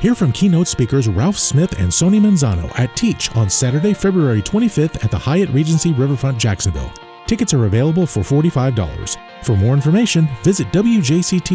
Hear from keynote speakers Ralph Smith and Sonia Manzano at Teach on Saturday, February 25th at the Hyatt Regency Riverfront, Jacksonville. Tickets are available for $45. For more information, visit wjct.org/teach.